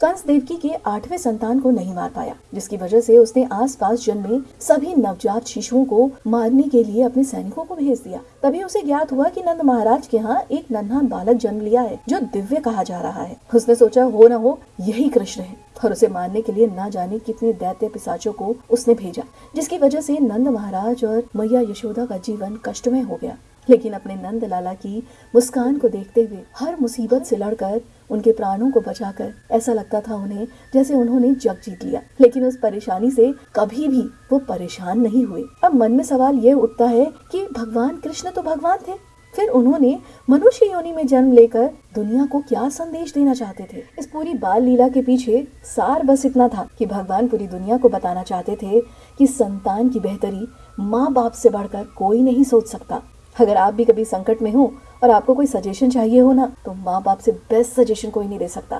कंस देवकी के आठवें संतान को नहीं मार पाया, जिसकी वजह से उसने आसपास जन्मे सभी नवजात शिशुओं को मारने के लिए अपने सैनिकों को भेज दिया। तभी उसे ज्ञात हुआ कि नंद महाराज के यहाँ एक नन्हा बालक जन्म लिया है, जो दिव्य कहा जा रहा है। उसने सोचा, हो न हो, यही कृष्ण है, और उसे मारने के लिए ना जाने कितने दैत्य पिसाचों को उसने भेजा, जिसकी वजह से नंद महाराज और मैया यशोदा का जीवन कष्टमय हो गया। लेकिन अपने नंद लाला की मुस्कान को देखते हुए हर मुसीबत से लड़कर, उनके प्राणों को बचाकर, ऐसा लगता था उन्हें जैसे उन्होंने जग जीत लिया। लेकिन उस परेशानी से कभी भी वो परेशान नहीं हुए। अब मन में सवाल ये उठता है कि भगवान कृष्ण तो भगवान थे। फिर उन्होंने मनुष्य योनि में जन्म लेकर दुनिया को क्या संदेश देना चाहते थे? इस पूरी बाल लीला के पीछे सार बस इतना था कि भगवान पूरी दुनिया को बताना चाहते थे कि संतान की बेहतरी माँ बाप से बढ़कर कोई नहीं सोच सकता। अगर आप भी कभी संकट में हो और आपको कोई सजेशन चाहिए हो ना तो माँ बाप से बेस्ट सजेशन कोई नहीं दे सकता।